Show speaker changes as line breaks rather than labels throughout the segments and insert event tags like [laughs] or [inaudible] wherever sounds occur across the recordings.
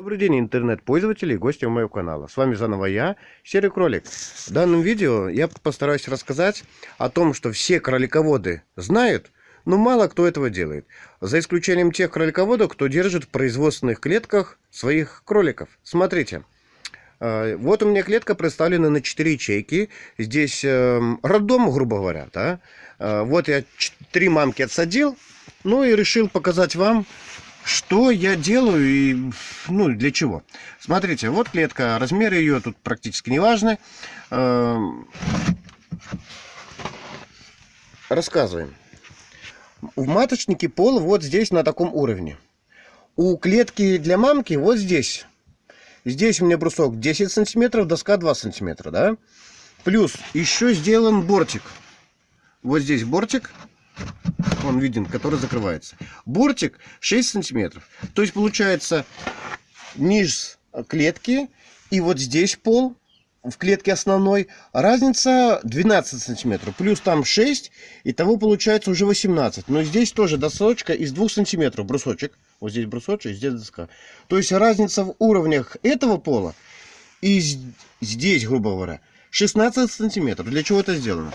Добрый день, интернет-пользователи и гости моего канала. С вами заново я, Серый Кролик. В данном видео я постараюсь рассказать о том, что все кролиководы знают, но мало кто этого делает. За исключением тех кролиководов, кто держит в производственных клетках своих кроликов. Смотрите. Э, вот у меня клетка представлена на 4 ячейки. Здесь эм, роддом, грубо говоря. Да? Э, вот я три мамки отсадил. Ну и решил показать вам, что я делаю и ну, для чего? Смотрите, вот клетка, размеры ее тут практически не важны. Эм, рассказываем. В маточнике пол вот здесь на таком уровне. У клетки для мамки вот здесь. Здесь у меня брусок 10 сантиметров, доска 2 сантиметра, да? Плюс еще сделан бортик. Вот здесь бортик он виден, который закрывается. Бортик 6 сантиметров. То есть получается низ клетки и вот здесь пол в клетке основной. Разница 12 сантиметров плюс там 6 и того получается уже 18 но здесь тоже досочка из 2 сантиметров. Брусочек. Вот здесь брусочек здесь доска. То есть разница в уровнях этого пола и здесь грубо говоря 16 сантиметров. Для чего это сделано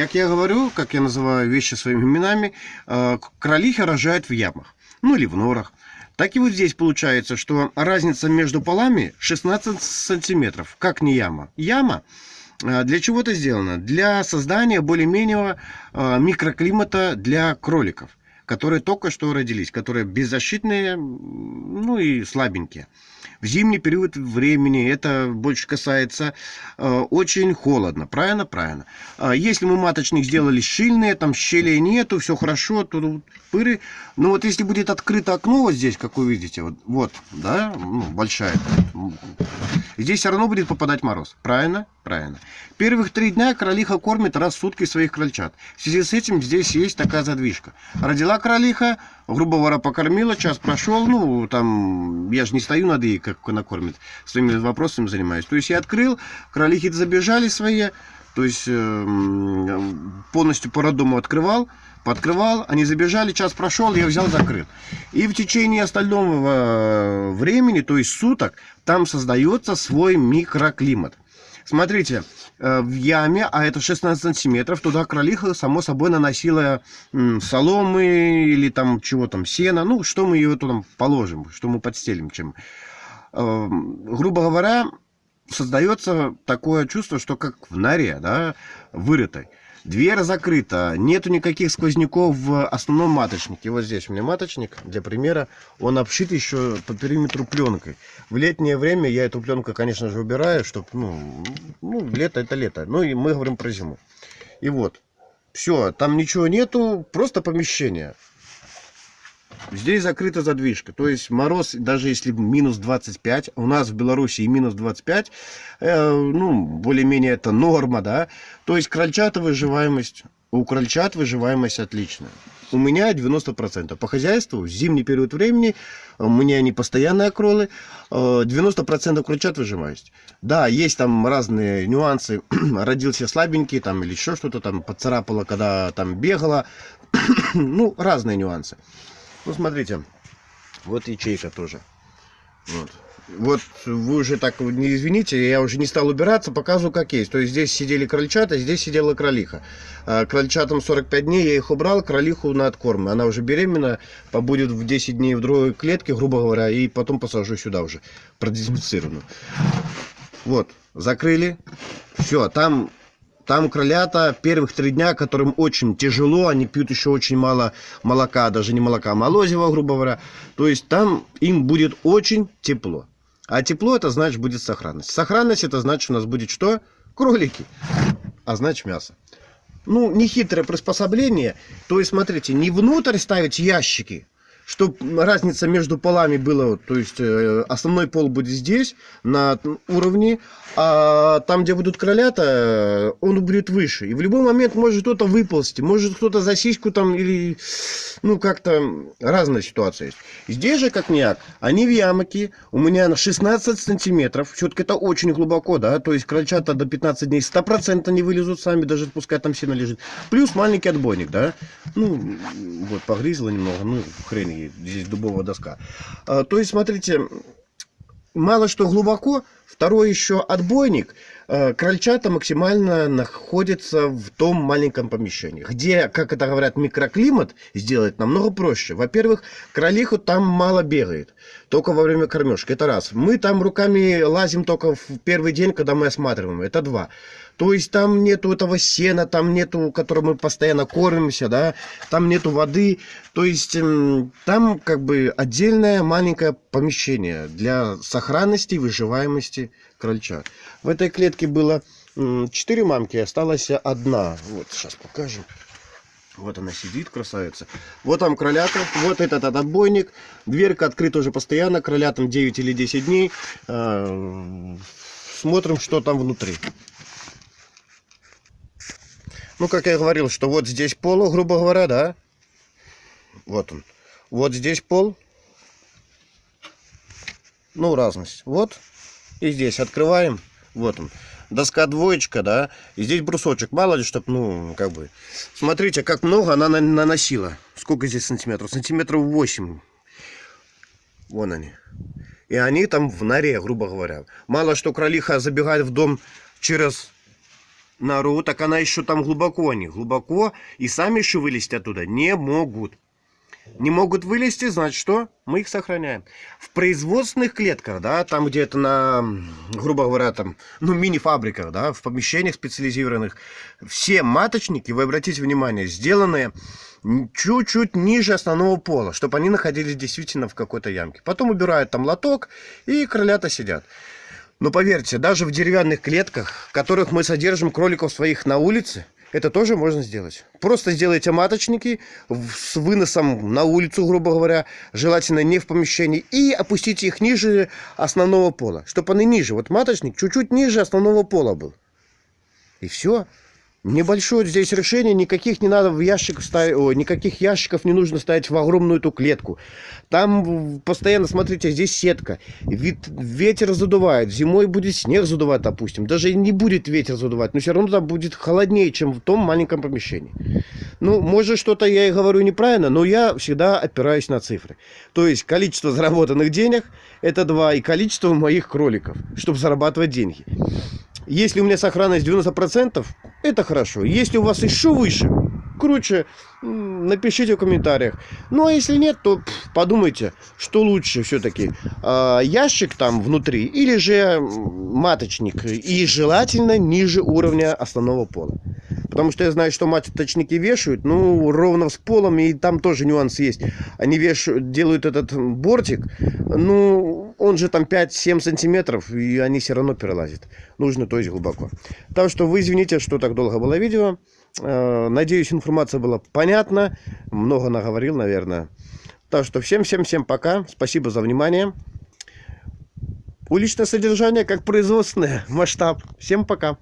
как я говорю, как я называю вещи своими именами, э, кролихи рожают в ямах, ну или в норах. Так и вот здесь получается, что разница между полами 16 сантиметров. Как не яма? Яма э, для чего это сделано? Для создания более-менее э, микроклимата для кроликов, которые только что родились, которые беззащитные, ну и слабенькие. В зимний период времени это больше касается э, очень холодно. Правильно? Правильно. А если мы маточник сделали щельные, там щелей нету, все хорошо, то пыры. Но вот если будет открыто окно вот здесь, как вы видите, вот, вот да, ну, большая, здесь все равно будет попадать мороз. Правильно? Правильно. Первых три дня кролиха кормит раз в сутки своих крольчат. В связи с этим здесь есть такая задвижка. Родила кролиха, грубо говоря, покормила, час прошел, ну, там, я же не стою над ей, как она кормит, своими вопросами занимаюсь. То есть я открыл, кролихи забежали свои, то есть э, полностью по роддому открывал, Подкрывал, они забежали, час прошел, я взял, закрыл. И в течение остального э, времени, то есть суток, там создается свой микроклимат. Смотрите, э, в яме, а это 16 сантиметров, туда кролиха, само собой, наносила соломы или там чего там, сена. Ну, что мы ее туда положим, что мы подстелим, чем. Э, грубо говоря, создается такое чувство, что как в норе, да, вырытой. Дверь закрыта, нету никаких сквозняков в основном маточнике. Вот здесь у меня маточник, для примера. Он обшит еще по периметру пленкой. В летнее время я эту пленку, конечно же, убираю, чтобы, ну, ну, лето это лето. Ну и мы говорим про зиму. И вот, все, там ничего нету, просто помещение. Здесь закрыта задвижка. То есть мороз, даже если минус 25, у нас в Беларуси минус 25, э, ну, более-менее это норма, да. То есть крольчата выживаемость, у крольчат выживаемость отличная. У меня 90%. По хозяйству, зимний период времени, у меня не постоянные кролы, 90% э, крольчат выживаемость. Да, есть там разные нюансы. [clears throat] Родился слабенький там или еще что-то там поцарапало, когда там бегала. [clears throat] ну, разные нюансы. Ну, смотрите, вот ячейка тоже. Вот. Вот вы уже так не извините, я уже не стал убираться, показываю как есть. То есть здесь сидели крольчата, здесь сидела кролиха. А крольчатам 45 дней, я их убрал, кролиху на откорм. Она уже беременна, побудет в 10 дней в другой клетке, грубо говоря, и потом посажу сюда уже, продезинфицированную. Вот, закрыли. Все, там там кролята первых три дня, которым очень тяжело, они пьют еще очень мало молока, даже не молока, а молозива, грубо говоря. То есть там им будет очень тепло. А тепло это значит будет сохранность. Сохранность это значит у нас будет что? Кролики. А значит мясо. Ну, нехитрое приспособление. То есть, смотрите, не внутрь ставить ящики, чтобы разница между полами была, то есть э, основной пол будет здесь, на уровне, а там, где будут кролята, он будет выше. И в любой момент может кто-то выползти, может кто-то за сиську там или, ну, как-то разная ситуация есть. Здесь же, как няк, они в ямке, у меня на 16 сантиметров, все-таки это очень глубоко, да, то есть крольчата до 15 дней 100% не вылезут сами, даже пускай там сено лежит. Плюс маленький отбойник, да, ну, вот, погрызла немного, ну, хрень, здесь дубовая доска. А, то есть, смотрите, мало что глубоко, второй еще отбойник, э, крольчата максимально находятся в том маленьком помещении, где, как это говорят, микроклимат сделать намного проще. Во-первых, кролиху там мало бегает, только во время кормежки, это раз. Мы там руками лазим только в первый день, когда мы осматриваем, это два. То есть там нету этого сена, там нету, которым мы постоянно кормимся, да, там нету воды. То есть там как бы отдельное маленькое помещение для сохранности и выживаемости крольчат. В этой клетке было 4 мамки, осталась одна. Вот, сейчас покажем. Вот она сидит, красавица. Вот там кролята, вот этот, отбойник. Дверка открыта уже постоянно, кролятам 9 или 10 дней. А, смотрим, что там внутри. Ну, как я говорил, что вот здесь пол, грубо говоря, да? Вот он. Вот здесь пол. Ну, разность. Вот. И здесь открываем. Вот он. Доска двоечка, да. И здесь брусочек. Мало ли, чтоб, ну, как бы... Смотрите, как много она наносила. Сколько здесь сантиметров? Сантиметров 8. Вон они. И они там в норе, грубо говоря. Мало что кролиха забегает в дом через нору, так она еще там глубоко они, глубоко, и сами еще вылезти оттуда не могут. Не могут вылезти, значит что? Мы их сохраняем. В производственных клетках, да, там где то на, грубо говоря, там, ну, мини-фабриках, да, в помещениях специализированных, все маточники, вы обратите внимание, сделаны чуть-чуть ниже основного пола, чтобы они находились действительно в какой-то ямке. Потом убирают там лоток, и кролята сидят. Но поверьте, даже в деревянных клетках, в которых мы содержим кроликов своих на улице, это тоже можно сделать. Просто сделайте маточники с выносом на улицу, грубо говоря, желательно не в помещении, и опустите их ниже основного пола, чтобы они ниже. Вот маточник чуть-чуть ниже основного пола был. И все. Небольшое здесь решение, никаких не надо в ящик ставить, никаких ящиков не нужно ставить в огромную эту клетку. Там постоянно, смотрите, здесь сетка, вид, ветер задувает, зимой будет снег задувать, допустим, даже не будет ветер задувать, но все равно там будет холоднее, чем в том маленьком помещении. Ну, может что-то я и говорю неправильно, но я всегда опираюсь на цифры. То есть количество заработанных денег это два, и количество моих кроликов, чтобы зарабатывать деньги. Если у меня сохранность 90%, это хорошо. Если у вас еще выше, круче, напишите в комментариях. Ну, а если нет, то подумайте, что лучше все-таки. А, ящик там внутри или же маточник. И желательно ниже уровня основного пола. Потому что я знаю, что маточники вешают, ну, ровно с полом, и там тоже нюанс есть. Они вешают, делают этот бортик, ну, он же там 5-7 сантиметров, и они все равно перелазят. Нужно, то есть, глубоко. Так что вы извините, что так долго было видео. Э, надеюсь, информация была понятна. Много наговорил, наверное. Так что всем-всем-всем пока. Спасибо за внимание. Уличное содержание как производственное. [laughs] Масштаб. Всем пока.